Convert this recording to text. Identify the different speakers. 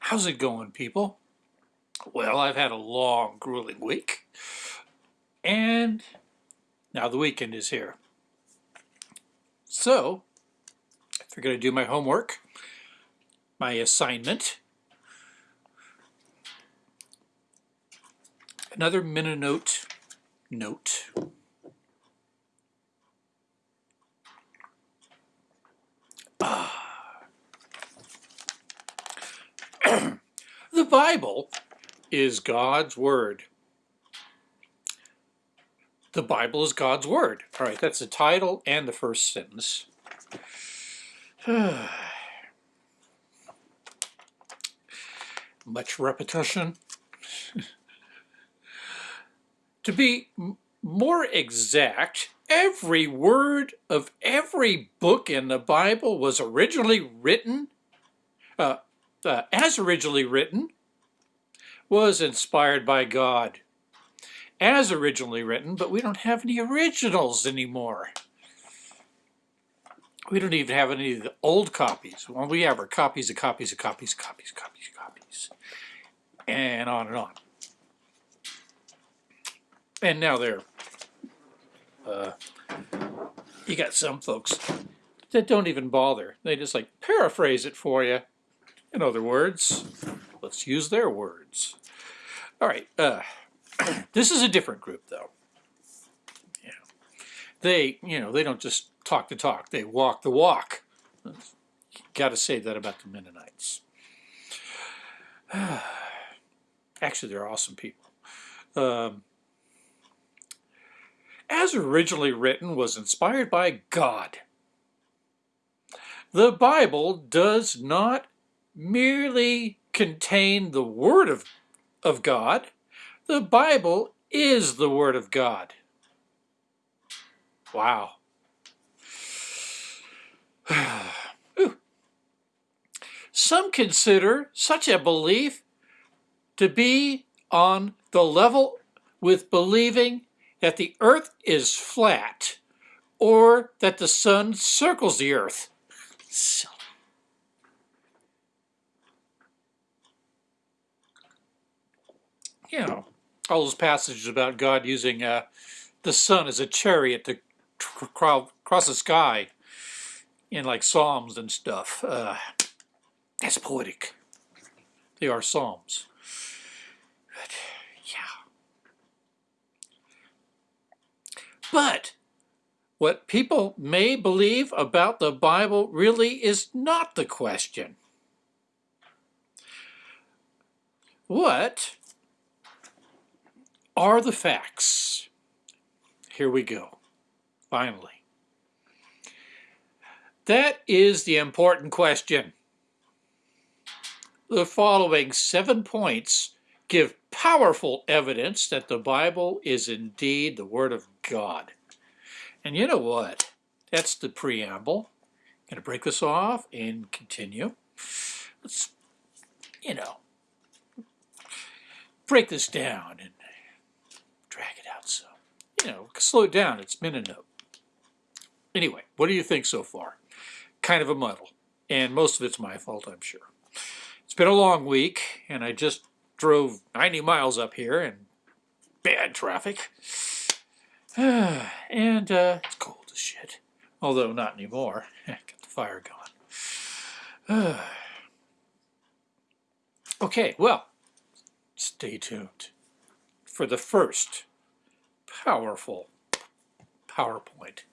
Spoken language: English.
Speaker 1: How's it going, people? Well, I've had a long, grueling week, and now the weekend is here. So, I figured I'd do my homework, my assignment, another Mininote note. Ah. The Bible is God's Word. The Bible is God's Word. All right, that's the title and the first sentence. Much repetition. to be more exact, every word of every book in the Bible was originally written, uh, uh, as originally written, was inspired by God. As originally written, but we don't have any originals anymore. We don't even have any of the old copies. All we have are copies of copies of copies, copies, copies, copies, and on and on. And now they're uh, you got some folks that don't even bother. They just like paraphrase it for you. In other words, let's use their words. All right, uh, this is a different group though. Yeah, they, you know, they don't just talk the talk; they walk the walk. Got to say that about the Mennonites. Actually, they're awesome people. Um, as originally written, was inspired by God. The Bible does not merely contain the Word of, of God. The Bible is the Word of God. Wow. Some consider such a belief to be on the level with believing that the earth is flat or that the sun circles the earth. You know, all those passages about God using uh, the sun as a chariot to cross the sky in like Psalms and stuff. Uh, that's poetic. They are Psalms. But what people may believe about the Bible really is not the question. What are the facts? Here we go, finally. That is the important question. The following seven points give powerful evidence that the Bible is indeed the Word of God. And you know what? That's the preamble. I'm going to break this off and continue. Let's, you know, break this down and drag it out so, you know, slow it down. It's minute note. Anyway, what do you think so far? Kind of a muddle. And most of it's my fault, I'm sure. It's been a long week, and I just drove 90 miles up here in bad traffic. and uh, it's cold as shit. Although not anymore. Got the fire going. okay, well, stay tuned for the first powerful PowerPoint.